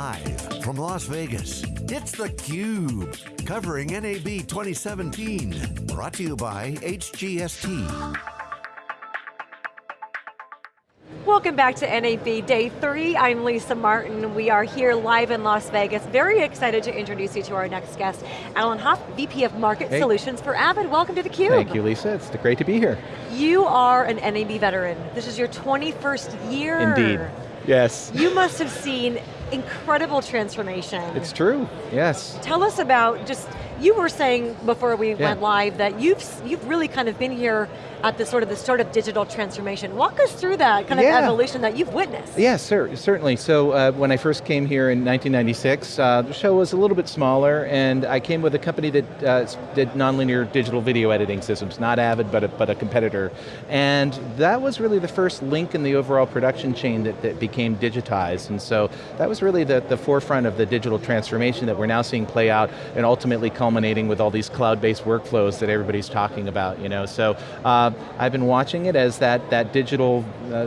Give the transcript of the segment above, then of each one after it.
Live from Las Vegas, it's theCUBE, covering NAB 2017. Brought to you by HGST. Welcome back to NAB Day 3. I'm Lisa Martin. We are here live in Las Vegas. Very excited to introduce you to our next guest, Alan Hoff, VP of Market hey. Solutions for Avid. Welcome to theCUBE. Thank you, Lisa. It's great to be here. You are an NAB veteran. This is your 21st year. Indeed, yes. You must have seen incredible transformation. It's true, yes. Tell us about just, you were saying before we yeah. went live that you've, you've really kind of been here at the sort of the start of digital transformation. Walk us through that kind yeah. of evolution that you've witnessed. Yes, sir, certainly. So uh, when I first came here in 1996, uh, the show was a little bit smaller and I came with a company that uh, did nonlinear digital video editing systems, not Avid, but a, but a competitor. And that was really the first link in the overall production chain that, that became digitized. And so that was really the, the forefront of the digital transformation that we're now seeing play out and ultimately culminating with all these cloud-based workflows that everybody's talking about. You know? So uh, I've been watching it as that, that digital uh,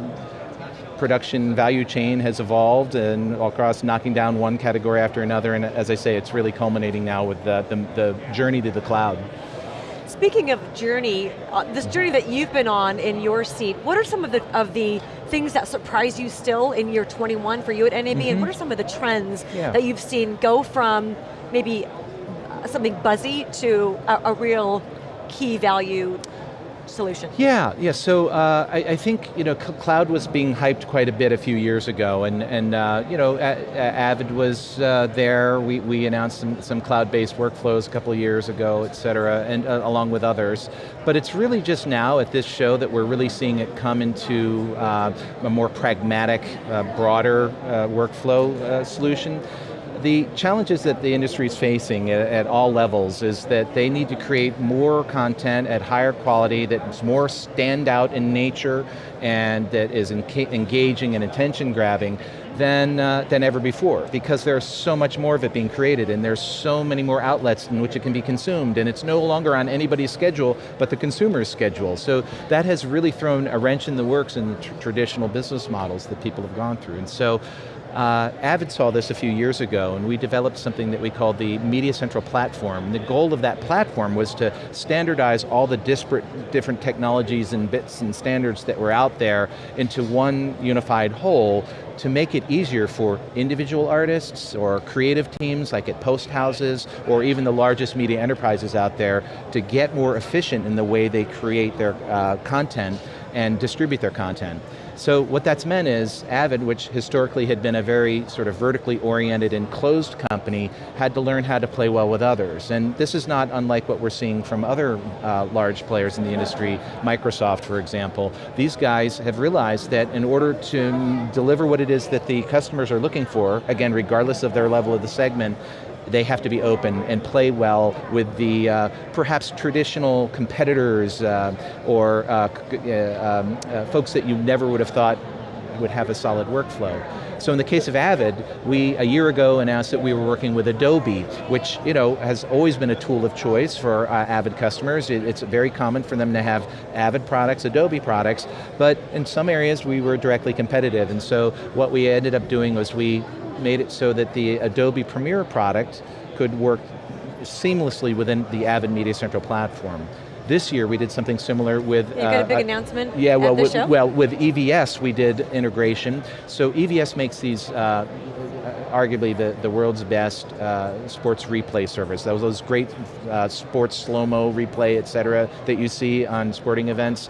production value chain has evolved and across knocking down one category after another, and as I say, it's really culminating now with the, the, the journey to the cloud. Speaking of journey, uh, this journey that you've been on in your seat, what are some of the, of the things that surprise you still in year 21 for you at NAB, mm -hmm. and mm-hmm. what are some of the trends yeah. that you've seen go from maybe something buzzy to a, a real key value solution? Yeah, yeah, so uh, I, I, think you know, cloud was being hyped quite a bit a few years ago, and, and uh, you know, Avid was uh, there, we, we announced some, some cloud-based workflows a couple of years ago, et cetera, and uh, along with others. But it's really just now at this show that we're really seeing it come into uh, a more pragmatic, uh, broader workflow solution the challenges that the industry is facing at, at, all levels is that they need to create more content at higher quality that's more standout in nature and that is engaging and attention grabbing than, uh, than ever before because there's so much more of it being created and there's so many more outlets in which it can be consumed and it's no longer on anybody's schedule but the consumer's schedule. So that has really thrown a wrench in the works in the tr traditional business models that people have gone through. And so uh, Avid saw this a few years ago and we developed something that we called the Media Central Platform. The goal of that platform was to standardize all the disparate different technologies and bits and standards that were out there into one unified whole to make it easier for individual artists or creative teams like at post houses or even the largest media enterprises out there to get more efficient in the way they create their uh, content and distribute their content. So what that's meant is Avid, which historically had been a very sort of vertically oriented and closed company, had to learn how to play well with others. And this is not unlike what we're seeing from other uh, large players in the industry, Microsoft for example. These guys have realized that in order to deliver what it is that the customers are looking for, again, regardless of their level of the segment, they have to be open and play well with the uh, perhaps traditional competitors uh, or uh, uh, um, uh, folks that you never would have thought would have a solid workflow. So in the case of Avid, we a year ago announced that we were working with Adobe, which you know has always been a tool of choice for uh, Avid customers. It, it's very common for them to have Avid products, Adobe products, but in some areas we were directly competitive, and so what we ended up doing was we made it so that the Adobe Premiere product could work seamlessly within the Avid Media Central platform. This year we did something similar with- You got a big uh, announcement Yeah, well, with, well, with EVS we did integration. So EVS makes these uh, arguably the, the world's best uh, sports replay service. Those, those great uh, sports slow-mo replay, et cetera, that you see on sporting events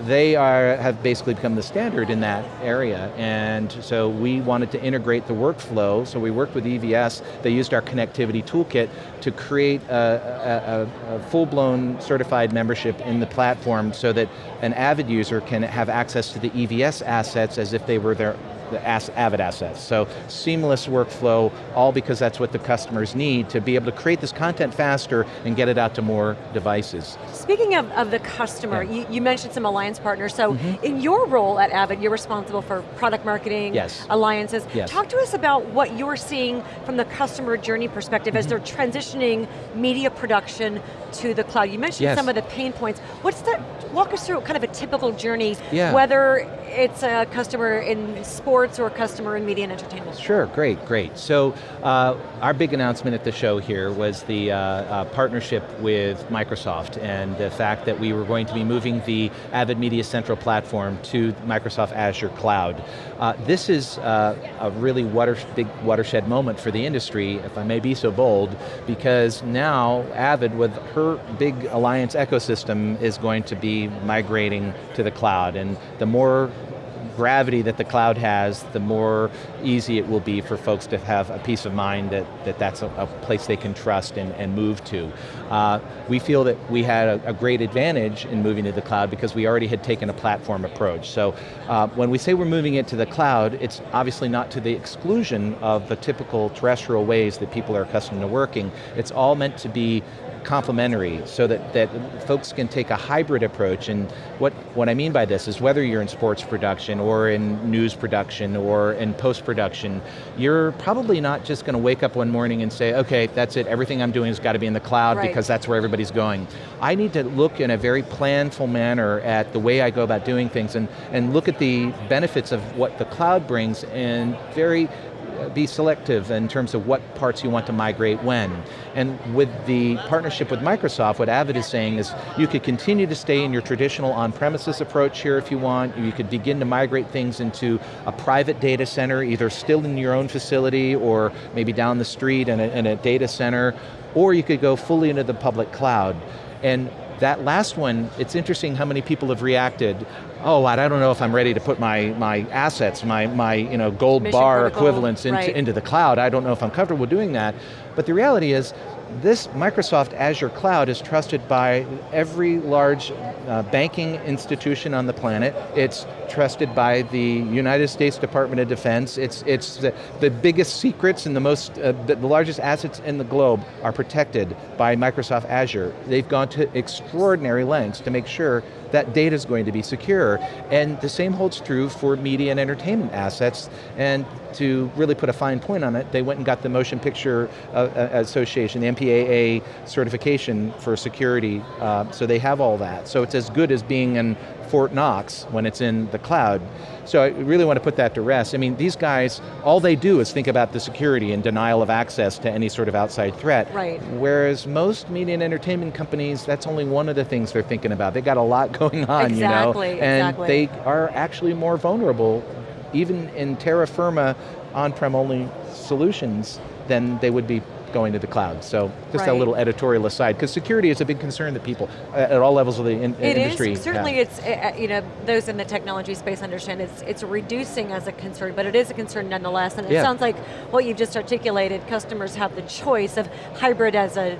they are, have basically become the standard in that area, and so we wanted to integrate the workflow, so we worked with EVS, they used our connectivity toolkit to create a, a, a full-blown certified membership in the platform so that an Avid user can have access to the EVS assets as if they were their the Avid assets. So seamless workflow, all because that's what the customers need to be able to create this content faster and get it out to more devices. Speaking of, of the customer, yeah. you, you, mentioned some alliance partners, so mm -hmm. in your role at Avid, you're responsible for product marketing, yes. alliances. Yes. Talk to us about what you're seeing from the customer journey perspective mm -hmm. as mm-hmm. they're transitioning media production to the cloud. You mentioned yes. some of the pain points. What's that, walk us through kind of a typical journey, yeah. whether it's a customer in sports sports or customer in media and entertainment? Sure, great, great. So uh, our big announcement at the show here was the uh, uh, partnership with Microsoft and the fact that we were going to be moving the Avid Media Central platform to Microsoft Azure Cloud. Uh, this is uh, a really water, big watershed moment for the industry, if I may be so bold, because now Avid, with her big alliance ecosystem, is going to be migrating to the cloud. And the more gravity that the cloud has, the more easy it will be for folks to have a peace of mind that, that that's a, a place they can trust and, and move to. Uh, we feel that we had a, a, great advantage in moving to the cloud because we already had taken a platform approach. So uh, when we say we're moving it to the cloud, it's obviously not to the exclusion of the typical terrestrial ways that people are accustomed to working. It's all meant to be complementary so that, that folks can take a hybrid approach and what, what I mean by this is whether you're in sports production or in news production or in post-production, you're probably not just going to wake up one morning and say, okay, that's it, everything I'm doing has got to be in the cloud right. because that's where everybody's going. I need to look in a very planful manner at the way I go about doing things and, and look at the benefits of what the cloud brings and very Uh, be selective in terms of what parts you want to migrate when. And with the partnership with Microsoft, what Avid is saying is you could continue to stay in your traditional on-premises approach here if you want, you could begin to migrate things into a private data center, either still in your own facility or maybe down the street in a, in a data center, or you could go fully into the public cloud. And that last one, it's interesting how many people have reacted oh, I don't know if I'm ready to put my, my assets, my, my you know, gold Mission bar protocol, equivalents into, right. into the cloud. I don't know if I'm comfortable doing that. But the reality is, this Microsoft Azure Cloud is trusted by every large uh, banking institution on the planet. It's trusted by the United States Department of Defense. It's, it's the, the biggest secrets and the most, uh, the, the largest assets in the globe are protected by Microsoft Azure. They've gone to extraordinary lengths to make sure that data is going to be secure. And the same holds true for media and entertainment assets. And to really put a fine point on it, they went and got the Motion Picture uh, uh Association, the MPAA certification for security, uh, so they have all that. So it's as good as being in Fort Knox when it's in the cloud. So I really want to put that to rest. I mean, these guys, all they do is think about the security and denial of access to any sort of outside threat. Right. Whereas most media and entertainment companies, that's only one of the things they're thinking about. They got a lot going on, exactly, you know? And exactly. they are actually more vulnerable, even in terra firma on-prem only solutions, than they would be going to the cloud. So just right. a little editorial aside, because security is a big concern that people uh, at all levels of the in, it industry Is. Certainly it's, uh, you know, those in the technology space understand it's, it's reducing as a concern, but it is a concern nonetheless, and it yeah. sounds like what you've just articulated, customers have the choice of hybrid as a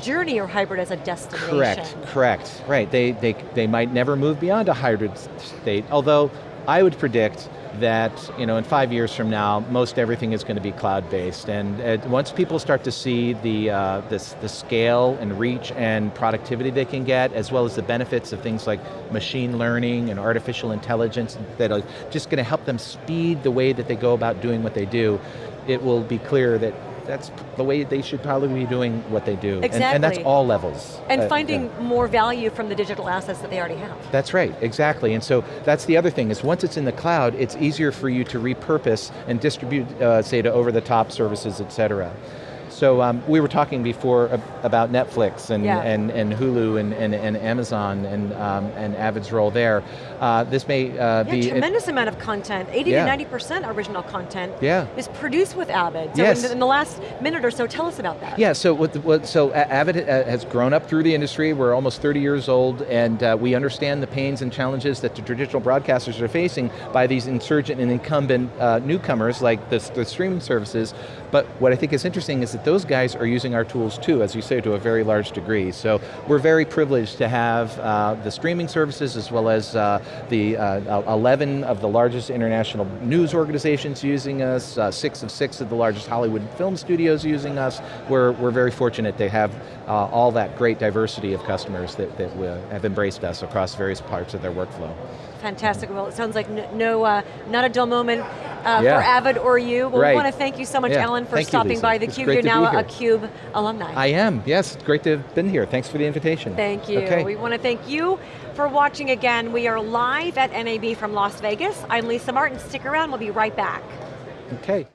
journey or hybrid as a destination. Correct, correct, right. They, they, they might never move beyond a hybrid state, although I would predict that you know, in five years from now, most everything is going to be cloud-based. And uh, once people start to see the, uh, this, the scale and reach and productivity they can get, as well as the benefits of things like machine learning and artificial intelligence that are just going to help them speed the way that they go about doing what they do, it will be clear that that's the way they should probably be doing what they do. Exactly. And, and that's all levels. And uh, finding yeah. more value from the digital assets that they already have. That's right, exactly. And so that's the other thing, is once it's in the cloud, it's easier for you to repurpose and distribute, uh, say, to over-the-top services, et cetera. So um, we were talking before about Netflix and, yeah. and, and Hulu and, and, and Amazon and, um, and Avid's role there. Uh, this may uh, yeah, be- tremendous amount of content, 80 yeah. to 90% original content yeah. is produced with Avid. So yes. in, in, the last minute or so, tell us about that. Yeah, so what, what so Avid uh, has grown up through the industry, we're almost 30 years old, and uh, we understand the pains and challenges that the traditional broadcasters are facing by these insurgent and incumbent uh, newcomers like the, the streaming services, but what I think is interesting is that those guys are using our tools too, as you say, to a very large degree. So we're very privileged to have uh, the streaming services as well as uh, the uh, 11 of the largest international news organizations using us, uh, six of six of the largest Hollywood film studios using us. We're, we're very fortunate to have uh, all that great diversity of customers that, that have embraced us across various parts of their workflow. Fantastic, well it sounds like no, no not a dull moment uh, Yeah. for Avid or you. Well, Right. we want to thank you so much, Yeah. Ellen, for Thank stopping Lisa. by theCUBE. great You're now a. CUBE alumni. I am, yes, it's great to have been here. Thanks for the invitation. Thank you. Okay. We want to thank you for watching again. We are live at NAB from Las Vegas. I'm Lisa Martin. Stick around, we'll be right back. Okay.